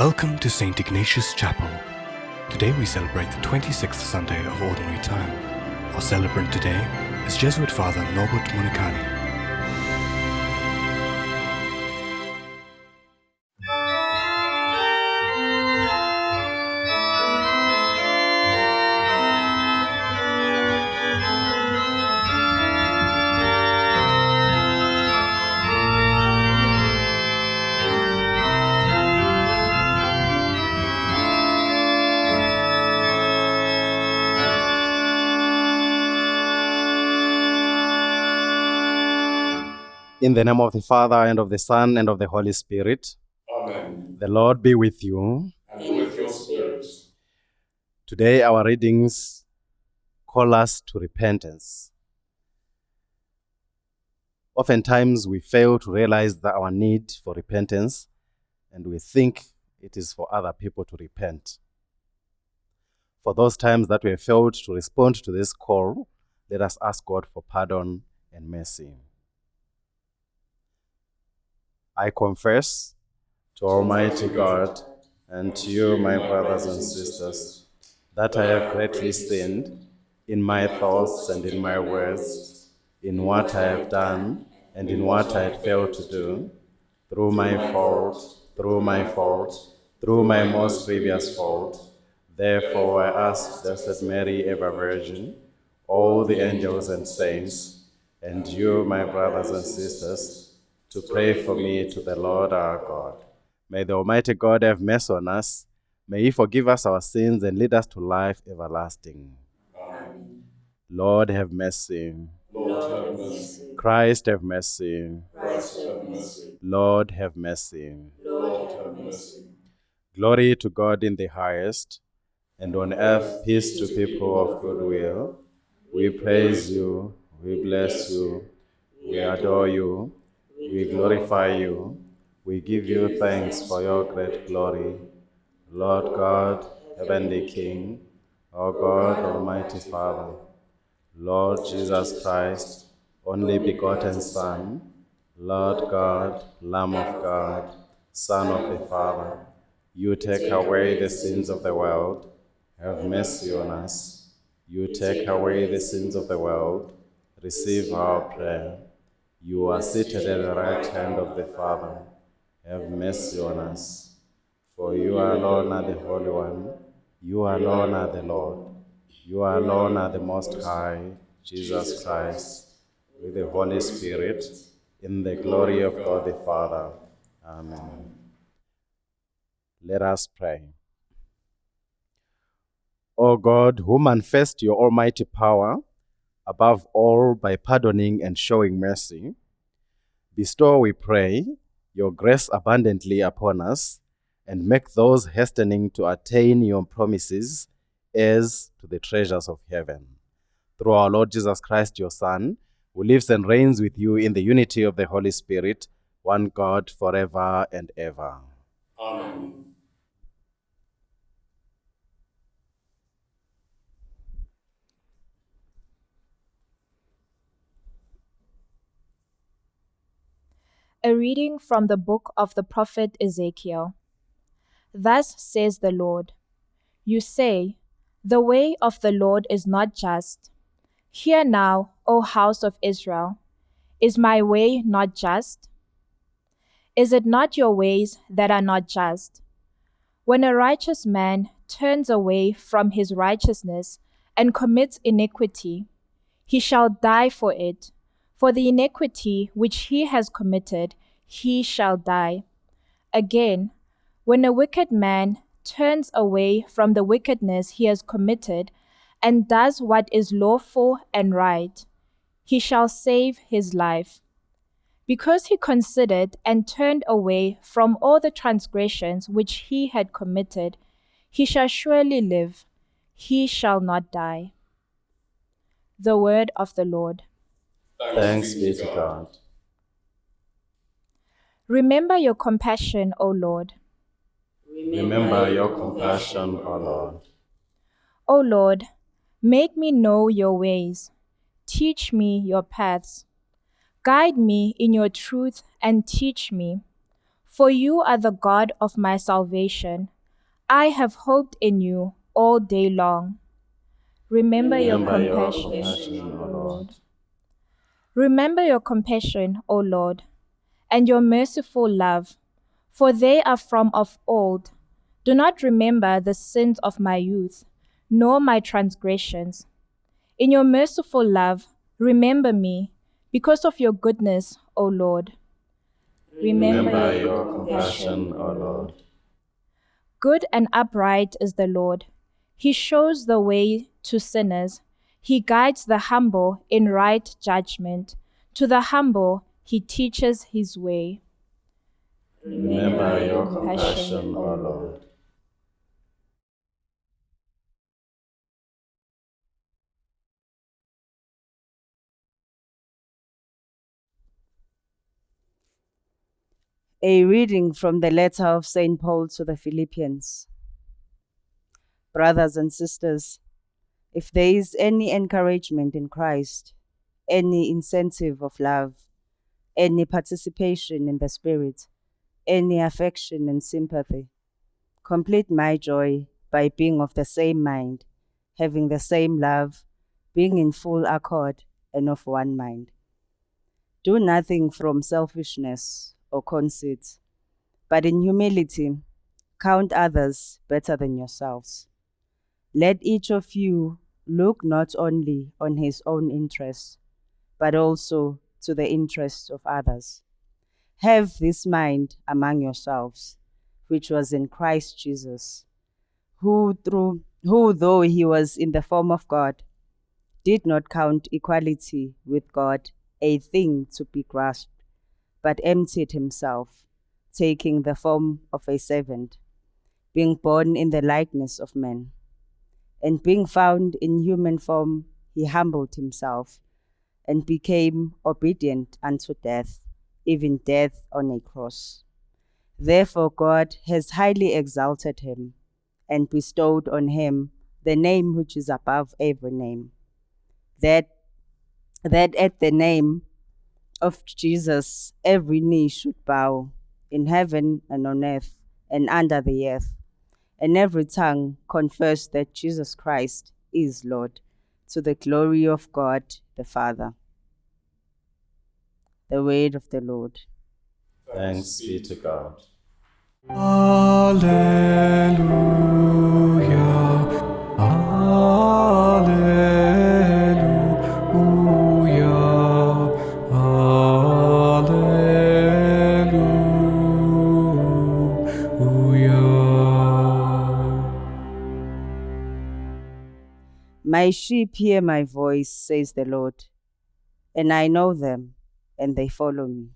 Welcome to St. Ignatius Chapel. Today we celebrate the 26th Sunday of Ordinary Time. Our celebrant today is Jesuit Father Norbert Monikani. In the name of the Father, and of the Son, and of the Holy Spirit, Amen. the Lord be with you. And with your spirit. Today, our readings call us to repentance. Oftentimes, we fail to realize that our need for repentance, and we think it is for other people to repent. For those times that we have failed to respond to this call, let us ask God for pardon and mercy. I confess to Almighty God and to you, my brothers and sisters, that I have greatly sinned in my thoughts and in my words, in what I have done and in what I had failed to do, through my fault, through my fault, through my most grievous fault. Therefore, I ask Blessed Mary, ever Virgin, all the angels and saints, and you, my brothers and sisters, to pray for me to the Lord our God. May the Almighty God have mercy on us. May He forgive us our sins and lead us to life everlasting. Amen. Lord, have mercy. Lord, have mercy. Christ, have mercy. Christ, have mercy. Lord, have mercy. Lord, have mercy. Glory to God in the highest, and on earth peace to people of good will. We praise you, we bless you, we adore you, we glorify you, we give you thanks for your great glory. Lord God, Heavenly King, our God, Almighty Father, Lord Jesus Christ, only begotten Son, Lord God, Lamb of God, Son of the Father, you take away the sins of the world, have mercy on us. You take away the sins of the world, receive our prayer. You are seated at the right hand of the Father, have mercy on us. For you alone are the Holy One, you alone are the Lord, you alone are the Most High, Jesus Christ, with the Holy Spirit, in the glory of God the Father. Amen. Let us pray. O God, who manifest your almighty power, above all by pardoning and showing mercy, bestow, we pray, your grace abundantly upon us, and make those hastening to attain your promises heirs to the treasures of heaven. Through our Lord Jesus Christ, your Son, who lives and reigns with you in the unity of the Holy Spirit, one God, forever and ever. Amen. A reading from the book of the prophet Ezekiel. Thus says the Lord You say, The way of the Lord is not just. Hear now, O house of Israel, is my way not just? Is it not your ways that are not just? When a righteous man turns away from his righteousness and commits iniquity, he shall die for it. For the iniquity which he has committed, he shall die. Again, when a wicked man turns away from the wickedness he has committed and does what is lawful and right, he shall save his life. Because he considered and turned away from all the transgressions which he had committed, he shall surely live, he shall not die. The word of the Lord. Thanks be to God. Remember your compassion, O Lord. Remember your compassion, O Lord. O Lord, make me know your ways. Teach me your paths. Guide me in your truth and teach me. For you are the God of my salvation. I have hoped in you all day long. Remember, your Remember your compassion, compassion, O Lord. Remember your compassion, O Lord, and your merciful love, for they are from of old. Do not remember the sins of my youth, nor my transgressions. In your merciful love, remember me, because of your goodness, O Lord. Remember your compassion, O Lord. Good and upright is the Lord. He shows the way to sinners. He guides the humble in right judgment. To the humble, he teaches his way. Remember your compassion, O Lord. A reading from the letter of St. Paul to the Philippians. Brothers and sisters, if there is any encouragement in Christ, any incentive of love, any participation in the Spirit, any affection and sympathy, complete my joy by being of the same mind, having the same love, being in full accord and of one mind. Do nothing from selfishness or conceit, but in humility count others better than yourselves. Let each of you look not only on his own interests, but also to the interests of others. Have this mind among yourselves, which was in Christ Jesus, who through who though he was in the form of God, did not count equality with God a thing to be grasped, but emptied himself, taking the form of a servant, being born in the likeness of men. And being found in human form, he humbled himself and became obedient unto death, even death on a cross. Therefore, God has highly exalted him and bestowed on him the name which is above every name, that, that at the name of Jesus every knee should bow in heaven and on earth and under the earth, and every tongue confess that Jesus Christ is Lord, to the glory of God the Father. The word of the Lord. Thanks be to God. Alleluia. My sheep hear my voice, says the Lord, and I know them, and they follow me.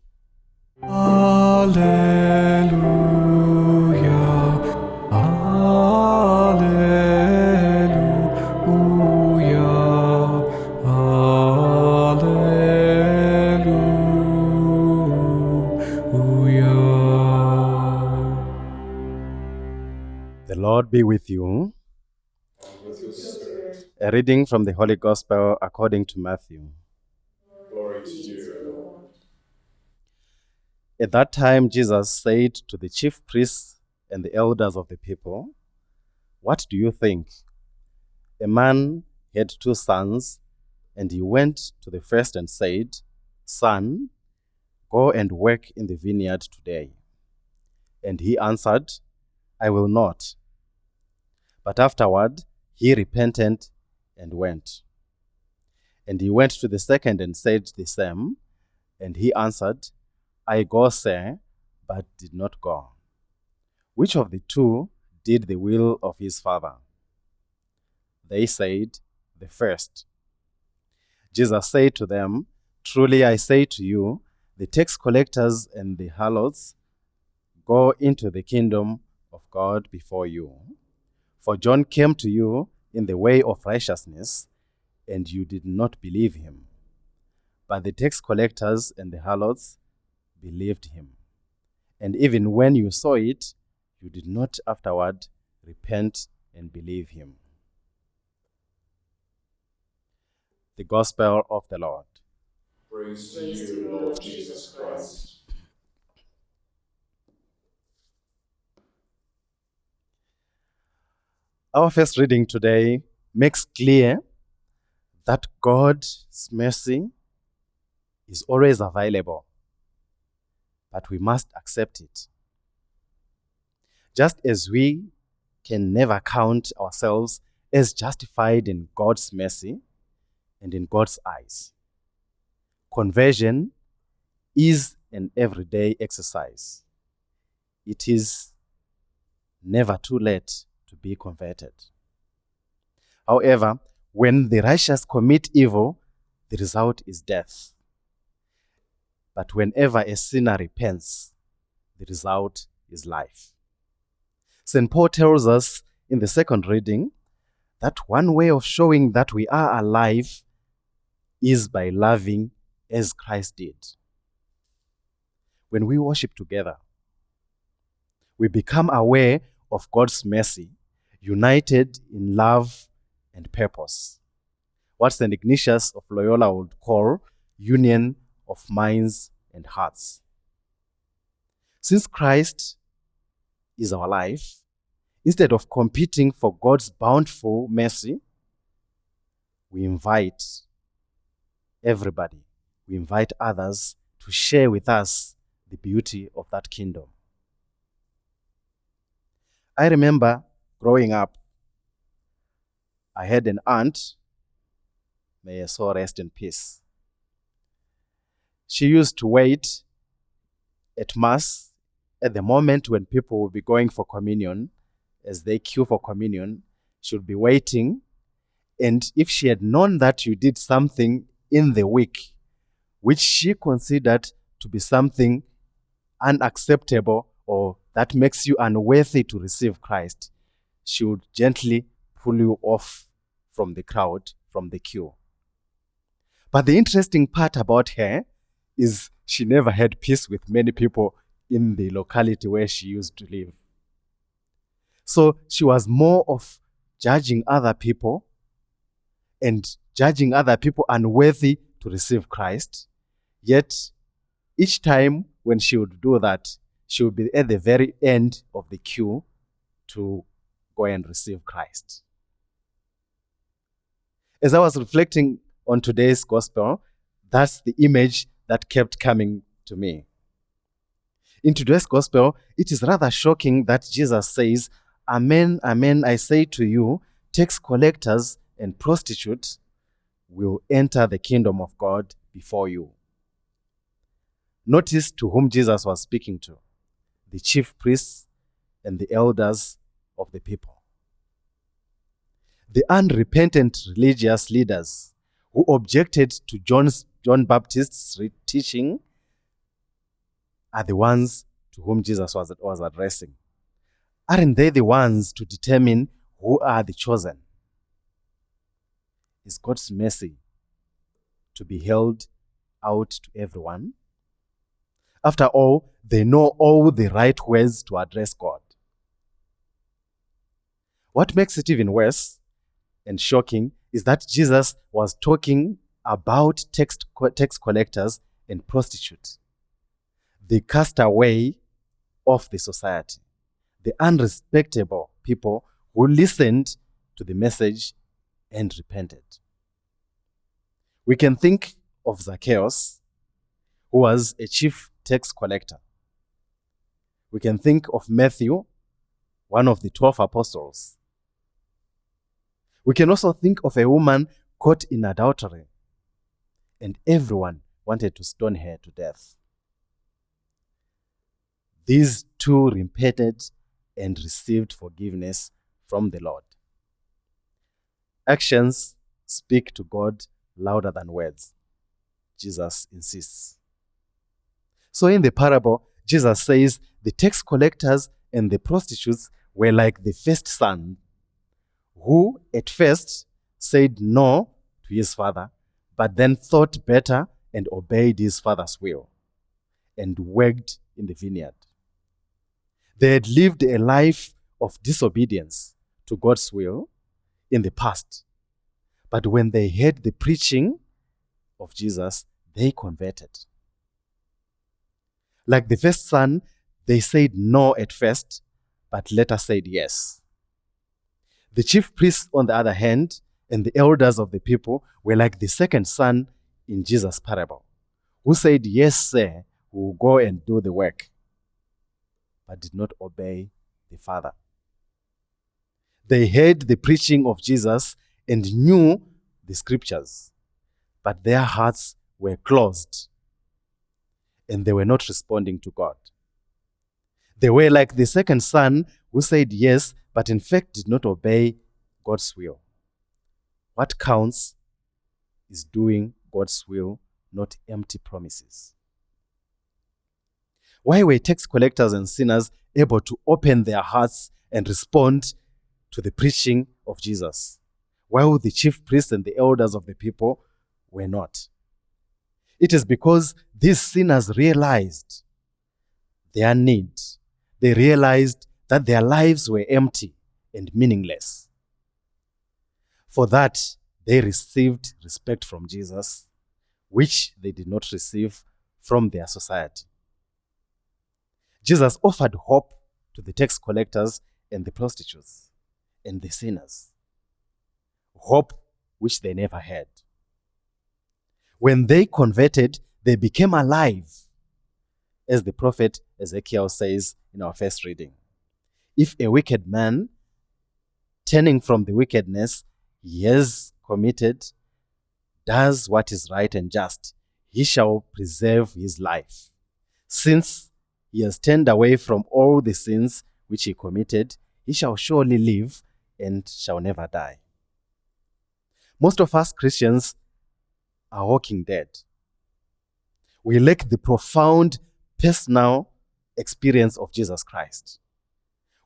Alleluia. Alleluia. Alleluia. The Lord be with you. With your spirit, A reading from the Holy Gospel according to Matthew. glory to you, Lord. At that time, Jesus said to the chief priests and the elders of the people, What do you think? A man had two sons, and he went to the first and said, Son, go and work in the vineyard today. And he answered, I will not. But afterward, he repented and went. And he went to the second and said the same. And he answered, I go, sir, but did not go. Which of the two did the will of his father? They said, The first. Jesus said to them, Truly I say to you, the tax collectors and the harlots go into the kingdom of God before you. For John came to you in the way of righteousness, and you did not believe him. But the tax collectors and the harlots believed him. And even when you saw it, you did not afterward repent and believe him. The Gospel of the Lord. Praise to you, Lord Jesus Christ. Our first reading today makes clear that God's mercy is always available, but we must accept it. Just as we can never count ourselves as justified in God's mercy and in God's eyes, conversion is an everyday exercise. It is never too late to be converted. However, when the righteous commit evil, the result is death. But whenever a sinner repents, the result is life. St. Paul tells us in the second reading that one way of showing that we are alive is by loving as Christ did. When we worship together, we become aware of God's mercy, united in love and purpose. What St. Ignatius of Loyola would call union of minds and hearts. Since Christ is our life, instead of competing for God's bountiful mercy, we invite everybody, we invite others to share with us the beauty of that kingdom. I remember growing up, I had an aunt, may her soul rest in peace. She used to wait at Mass at the moment when people would be going for communion, as they queue for communion, she would be waiting. And if she had known that you did something in the week, which she considered to be something unacceptable or that makes you unworthy to receive Christ, she would gently pull you off from the crowd, from the queue. But the interesting part about her is she never had peace with many people in the locality where she used to live. So she was more of judging other people and judging other people unworthy to receive Christ. Yet, each time when she would do that, she would be at the very end of the queue to go and receive Christ. As I was reflecting on today's gospel, that's the image that kept coming to me. In today's gospel, it is rather shocking that Jesus says, Amen, amen, I say to you, tax collectors and prostitutes will enter the kingdom of God before you. Notice to whom Jesus was speaking to the chief priests and the elders of the people. The unrepentant religious leaders who objected to John's, John Baptist's teaching are the ones to whom Jesus was, was addressing. Aren't they the ones to determine who are the chosen? Is God's mercy to be held out to everyone? After all, they know all the right ways to address God. What makes it even worse and shocking is that Jesus was talking about tax, tax collectors and prostitutes, the castaway of the society, the unrespectable people who listened to the message and repented. We can think of Zacchaeus, who was a chief tax collector. We can think of Matthew, one of the 12 apostles. We can also think of a woman caught in adultery, and everyone wanted to stone her to death. These two repented and received forgiveness from the Lord. Actions speak to God louder than words, Jesus insists. So in the parable, Jesus says the tax collectors and the prostitutes were like the first son, who at first said no to his father, but then thought better and obeyed his father's will and worked in the vineyard. They had lived a life of disobedience to God's will in the past. But when they heard the preaching of Jesus, they converted. Like the first son, they said no at first, but later said yes. The chief priests, on the other hand, and the elders of the people were like the second son in Jesus' parable, who said, Yes, sir, we will go and do the work, but did not obey the Father. They heard the preaching of Jesus and knew the scriptures, but their hearts were closed and they were not responding to God. They were like the second son who said yes, but in fact did not obey God's will. What counts is doing God's will, not empty promises. Why were tax collectors and sinners able to open their hearts and respond to the preaching of Jesus, while the chief priests and the elders of the people were not? It is because these sinners realized their need. They realized that their lives were empty and meaningless. For that, they received respect from Jesus, which they did not receive from their society. Jesus offered hope to the tax collectors and the prostitutes and the sinners. Hope which they never had. When they converted, they became alive, as the prophet Ezekiel says in our first reading. If a wicked man, turning from the wickedness he has committed, does what is right and just, he shall preserve his life. Since he has turned away from all the sins which he committed, he shall surely live and shall never die. Most of us Christians are walking dead. We lack the profound personal experience of Jesus Christ.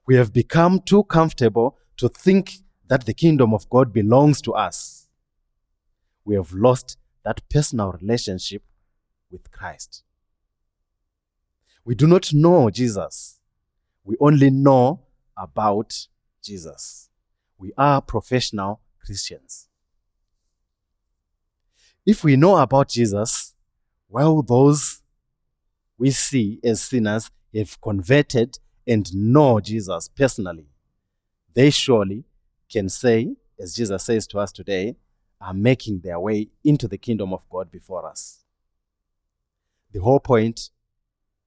We have become too comfortable to think that the kingdom of God belongs to us. We have lost that personal relationship with Christ. We do not know Jesus. We only know about Jesus. We are professional Christians. If we know about Jesus, well, those we see as sinners have converted and know Jesus personally, they surely can say, as Jesus says to us today, are making their way into the kingdom of God before us. The whole point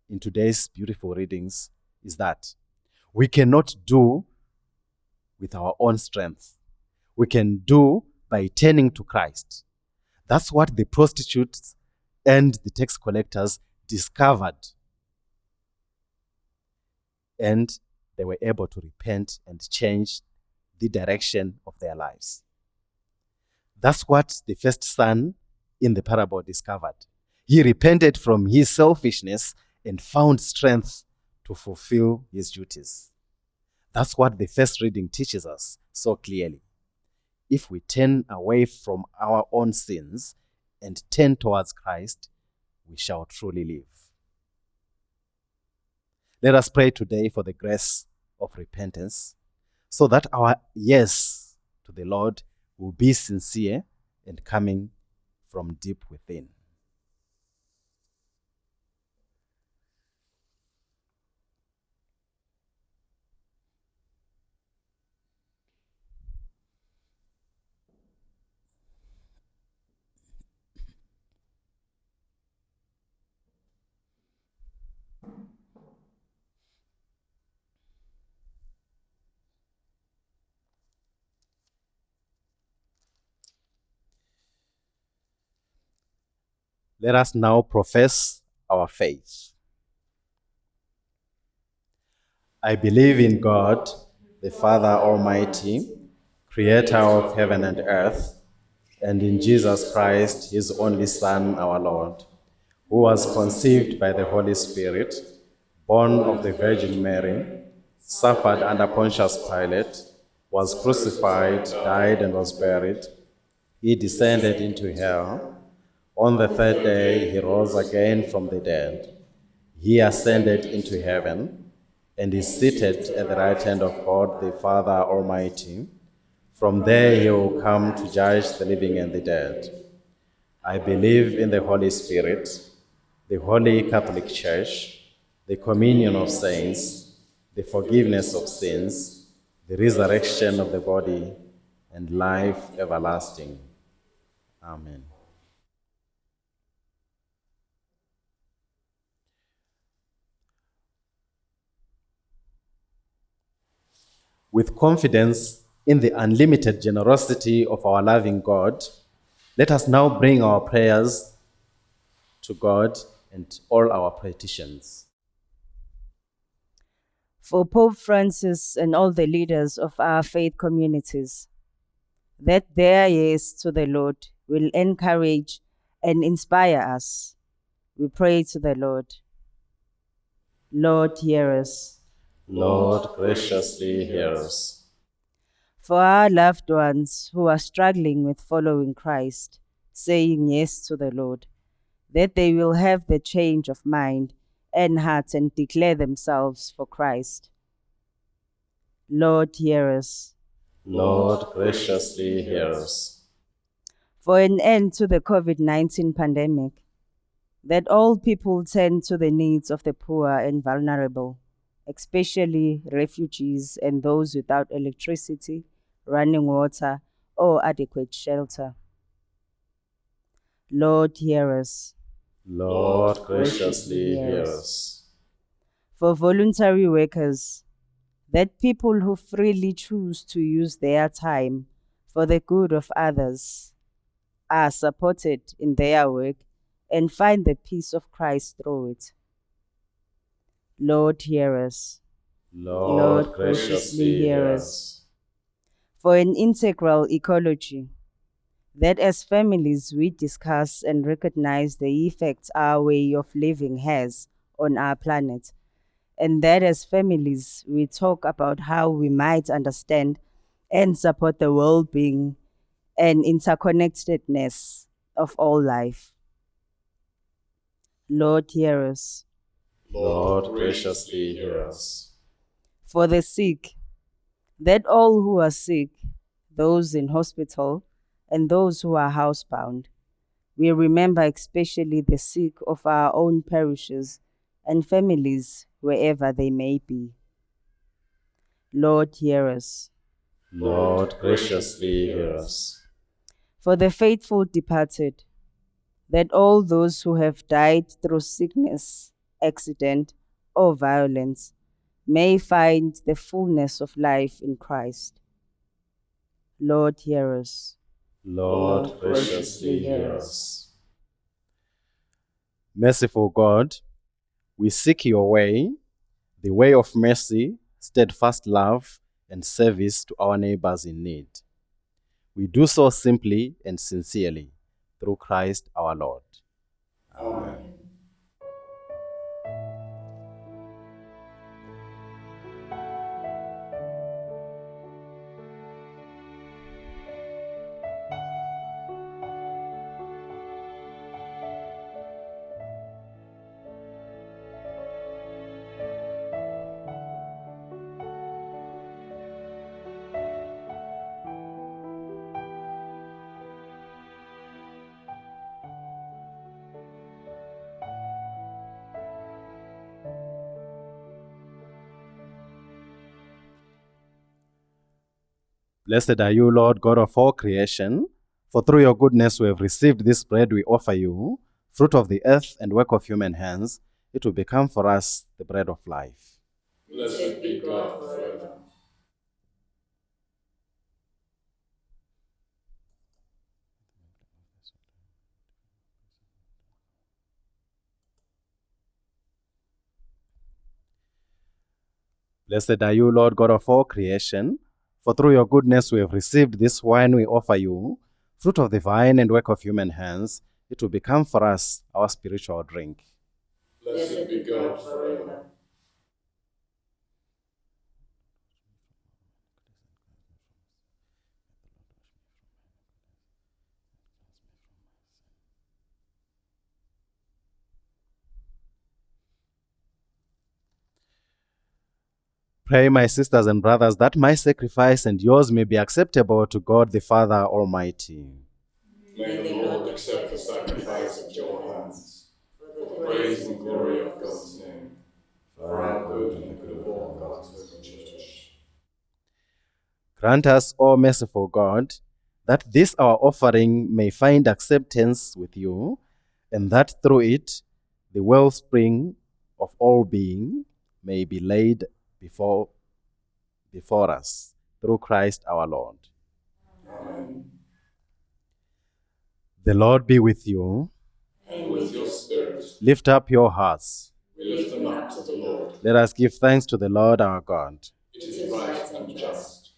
in today's beautiful readings is that we cannot do with our own strength. We can do by turning to Christ. That's what the prostitutes and the tax collectors discovered. And they were able to repent and change the direction of their lives. That's what the first son in the parable discovered. He repented from his selfishness and found strength to fulfill his duties. That's what the first reading teaches us so clearly if we turn away from our own sins and turn towards Christ, we shall truly live. Let us pray today for the grace of repentance so that our yes to the Lord will be sincere and coming from deep within. Let us now profess our faith. I believe in God, the Father Almighty, creator of heaven and earth, and in Jesus Christ, his only Son, our Lord, who was conceived by the Holy Spirit, born of the Virgin Mary, suffered under Pontius Pilate, was crucified, died, and was buried. He descended into hell. On the third day, he rose again from the dead. He ascended into heaven and is seated at the right hand of God, the Father Almighty. From there, he will come to judge the living and the dead. I believe in the Holy Spirit, the Holy Catholic Church, the communion of saints, the forgiveness of sins, the resurrection of the body, and life everlasting. Amen. With confidence in the unlimited generosity of our loving God, let us now bring our prayers to God and all our petitions. For Pope Francis and all the leaders of our faith communities, that their yes to the Lord will encourage and inspire us. We pray to the Lord. Lord, hear us. Lord, graciously hear us. For our loved ones who are struggling with following Christ, saying yes to the Lord, that they will have the change of mind and heart and declare themselves for Christ. Lord, hear us. Lord, graciously hear us. For an end to the COVID 19 pandemic, that all people tend to the needs of the poor and vulnerable, especially refugees and those without electricity, running water, or adequate shelter. Lord, hear us. Lord, graciously hear us. For voluntary workers, that people who freely choose to use their time for the good of others are supported in their work and find the peace of Christ through it. Lord, hear us. Lord, graciously hear us. For an integral ecology, that as families we discuss and recognize the effects our way of living has on our planet, and that as families we talk about how we might understand and support the well being and interconnectedness of all life. Lord, hear us. Lord, graciously hear us. For the sick, that all who are sick, those in hospital, and those who are housebound, we remember especially the sick of our own parishes and families wherever they may be. Lord, hear us. Lord, graciously hear us. For the faithful departed, that all those who have died through sickness, accident, or violence may find the fullness of life in Christ. Lord, hear us. Lord, graciously hear us. Merciful God, we seek your way, the way of mercy, steadfast love, and service to our neighbors in need. We do so simply and sincerely through Christ our Lord. Amen. Blessed are you, Lord God of all creation, for through your goodness we have received this bread we offer you, fruit of the earth and work of human hands. It will become for us the bread of life. Blessed be God forever. Blessed are you, Lord God of all creation, for through your goodness we have received this wine we offer you, fruit of the vine and work of human hands. It will become for us our spiritual drink. Blessed be God forever. Pray, my sisters and brothers, that my sacrifice and yours may be acceptable to God the Father Almighty. May the Lord accept the sacrifice at your hands, for the praise and glory of God's name, for our good and the good of all God's holy church. Grant us, O merciful God, that this our offering may find acceptance with you, and that through it the wellspring of all being may be laid before, before us through Christ our Lord. The Lord be with you. And with your spirit, Lift up your hearts. we lift them up to the Lord. Let us give thanks to the Lord our God. It is right and just.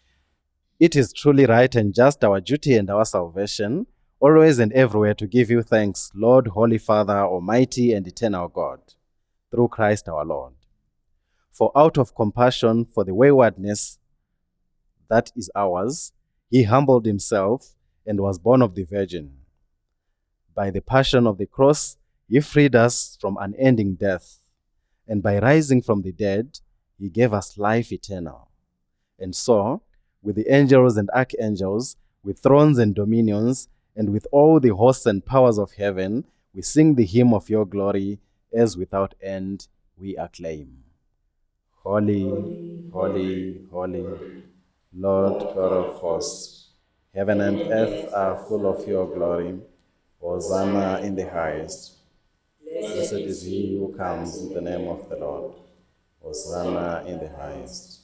It is truly right and just our duty and our salvation, always and everywhere to give you thanks, Lord, Holy Father, Almighty and eternal God, through Christ our Lord. For out of compassion for the waywardness that is ours, he humbled himself and was born of the Virgin. By the passion of the cross, he freed us from unending death, and by rising from the dead, he gave us life eternal. And so, with the angels and archangels, with thrones and dominions, and with all the hosts and powers of heaven, we sing the hymn of your glory, as without end we acclaim. Holy, holy, holy, Lord God of hosts, heaven and earth are full of your glory. Hosanna in the highest. Blessed is he who comes in the name of the Lord. Hosanna in the highest.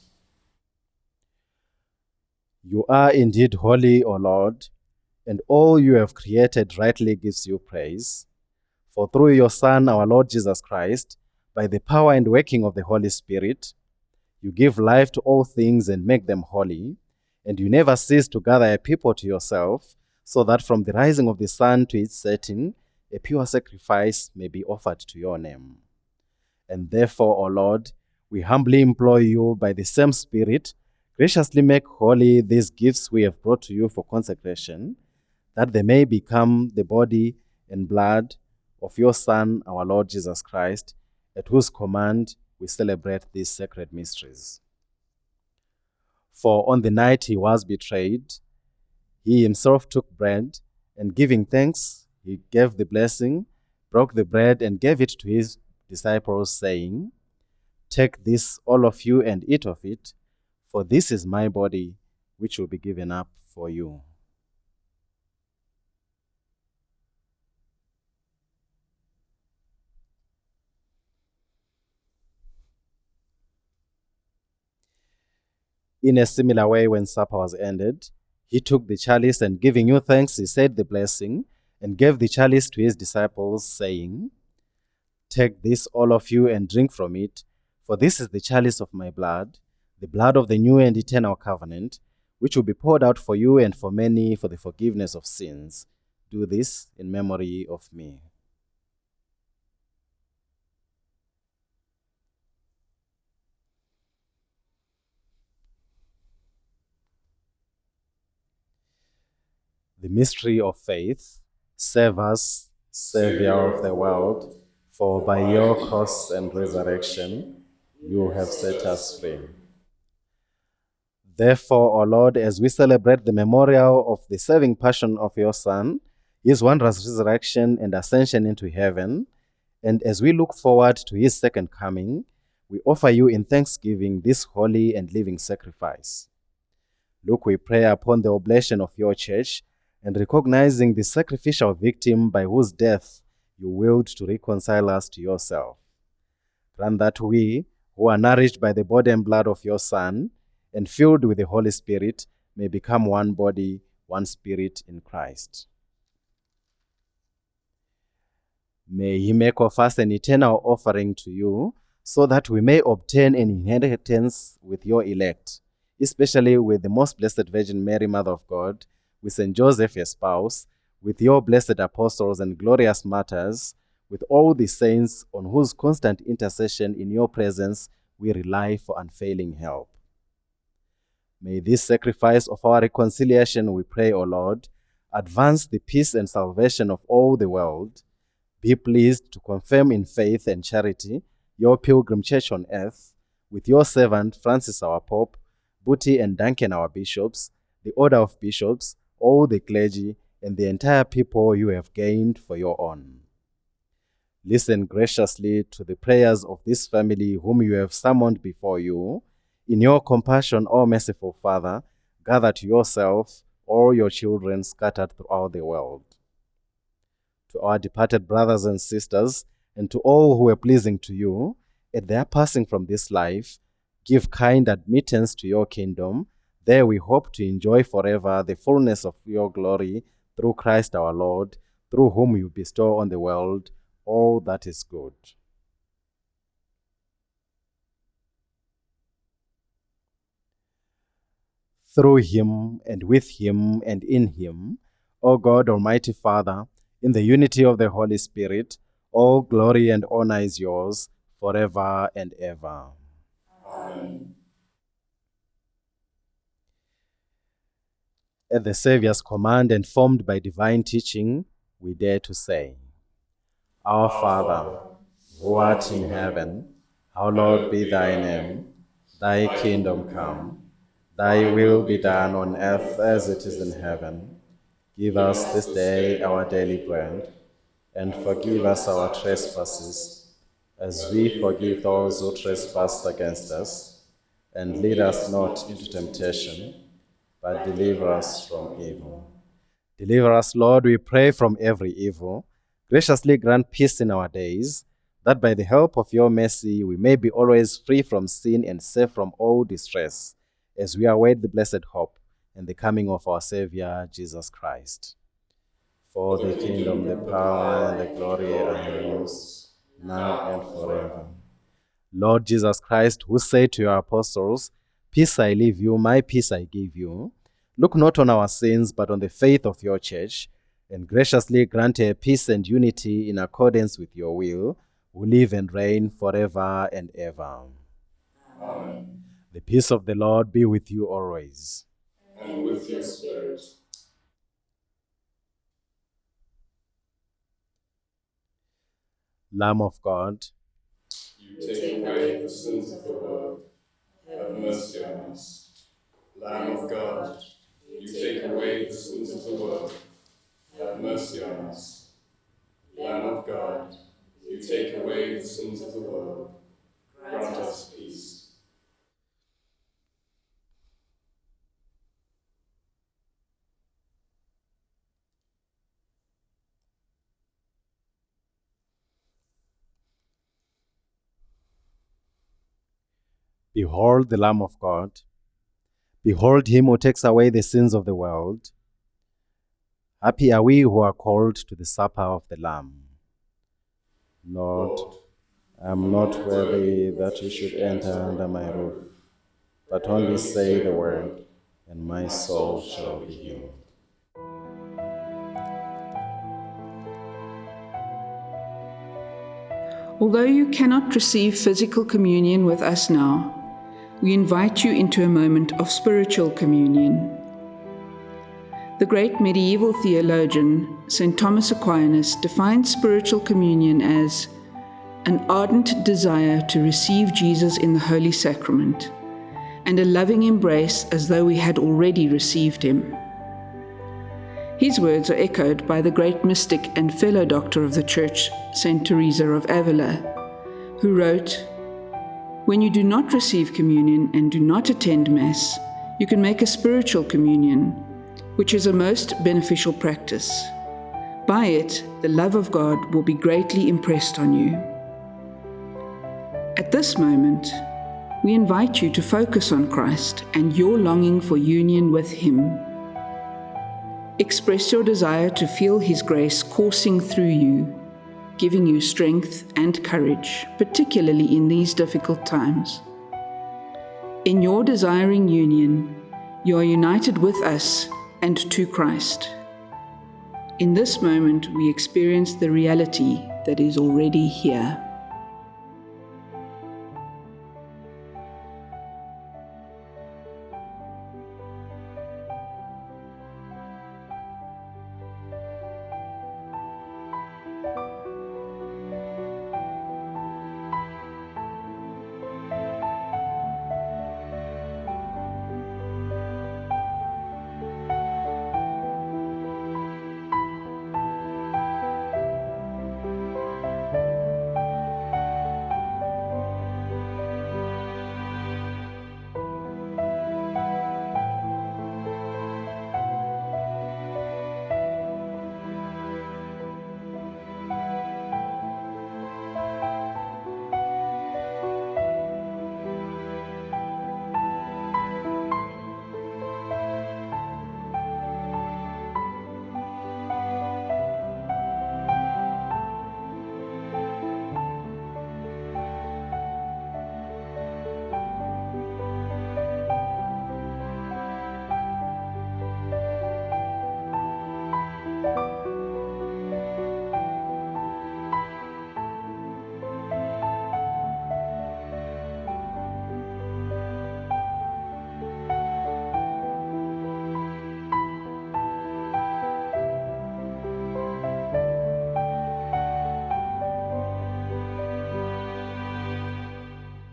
You are indeed holy, O Lord, and all you have created rightly gives you praise. For through your Son, our Lord Jesus Christ, by the power and working of the Holy Spirit, you give life to all things and make them holy, and you never cease to gather a people to yourself, so that from the rising of the sun to its setting, a pure sacrifice may be offered to your name. And therefore, O Lord, we humbly implore you by the same Spirit, graciously make holy these gifts we have brought to you for consecration, that they may become the body and blood of your Son, our Lord Jesus Christ, at whose command we celebrate these sacred mysteries. For on the night he was betrayed, he himself took bread, and giving thanks, he gave the blessing, broke the bread, and gave it to his disciples, saying, Take this, all of you, and eat of it, for this is my body, which will be given up for you. In a similar way, when supper was ended, he took the chalice and giving you thanks, he said the blessing and gave the chalice to his disciples, saying, Take this, all of you, and drink from it, for this is the chalice of my blood, the blood of the new and eternal covenant, which will be poured out for you and for many for the forgiveness of sins. Do this in memory of me. The mystery of faith. Save us, Savior of the world, for by your cross and resurrection you have set us free. Therefore, O Lord, as we celebrate the memorial of the saving passion of your Son, his wondrous resurrection and ascension into heaven, and as we look forward to his second coming, we offer you in thanksgiving this holy and living sacrifice. Look, we pray upon the oblation of your church and recognizing the sacrificial victim by whose death you willed to reconcile us to yourself. Grant that we, who are nourished by the body and blood of your Son, and filled with the Holy Spirit, may become one body, one spirit in Christ. May he make of us an eternal offering to you, so that we may obtain an inheritance with your elect, especially with the most blessed Virgin Mary, Mother of God, with Saint Joseph, your spouse, with your blessed apostles and glorious martyrs, with all the saints on whose constant intercession in your presence we rely for unfailing help. May this sacrifice of our reconciliation, we pray, O Lord, advance the peace and salvation of all the world. Be pleased to confirm in faith and charity your pilgrim church on earth, with your servant Francis our Pope, Booty and Duncan our bishops, the order of bishops, all the clergy, and the entire people you have gained for your own. Listen graciously to the prayers of this family whom you have summoned before you. In your compassion, O merciful Father, gather to yourself all your children scattered throughout the world. To our departed brothers and sisters, and to all who were pleasing to you, at their passing from this life, give kind admittance to your kingdom. There we hope to enjoy forever the fullness of your glory through Christ our Lord, through whom you bestow on the world all that is good. Through him and with him and in him, O God Almighty Father, in the unity of the Holy Spirit, all glory and honor is yours forever and ever. Amen. At the Saviour's command and formed by divine teaching, we dare to say, Our Father, who art in heaven, hallowed be thy name. Thy kingdom come, thy will be done on earth as it is in heaven. Give us this day our daily bread, and forgive us our trespasses, as we forgive those who trespass against us. And lead us not into temptation, but deliver us from evil. Deliver us, Lord, we pray, from every evil. Graciously grant peace in our days, that by the help of your mercy we may be always free from sin and safe from all distress, as we await the blessed hope and the coming of our Savior, Jesus Christ. For the kingdom, the power, and the glory are yours, now and forever. Lord Jesus Christ, who said to your apostles, Peace I leave you, my peace I give you, look not on our sins, but on the faith of your church, and graciously grant her peace and unity in accordance with your will, who live and reign forever and ever. Amen. The peace of the Lord be with you always. And with your spirit. Lamb of God, You take away the sins of the world. Have mercy on us. Lamb of God, you take away the sins of the world. Have mercy on us. Lamb of God, you take away the sins of the world. Grant us peace. Behold the Lamb of God. Behold him who takes away the sins of the world. Happy are we who are called to the supper of the Lamb. Lord, I am not worthy that you should enter under my roof, but only say the word, and my soul shall be healed. Although you cannot receive physical communion with us now, we invite you into a moment of spiritual communion. The great medieval theologian, St. Thomas Aquinas, defined spiritual communion as an ardent desire to receive Jesus in the Holy Sacrament and a loving embrace as though we had already received him. His words are echoed by the great mystic and fellow doctor of the Church, St. Teresa of Avila, who wrote, When you do not receive communion and do not attend Mass, you can make a spiritual communion, which is a most beneficial practice. By it, the love of God will be greatly impressed on you. At this moment, we invite you to focus on Christ and your longing for union with Him. Express your desire to feel His grace coursing through you, giving you strength and courage, particularly in these difficult times. In your desiring union, you are united with us and to Christ. In this moment, we experience the reality that is already here.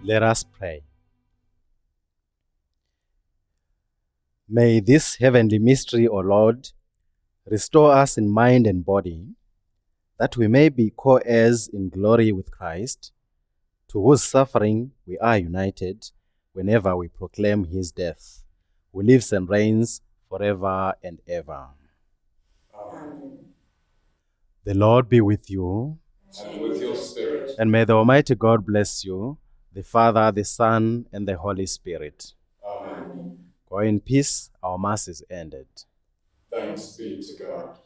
Let us pray. May this heavenly mystery, O Lord, restore us in mind and body, that we may be co heirs in glory with Christ, to whose suffering we are united whenever we proclaim his death, who lives and reigns forever and ever. Amen. The Lord be with you, And with your spirit. and may the Almighty God bless you, the Father, the Son, and the Holy Spirit. Amen. Go in peace, our Mass is ended. Thanks be to God.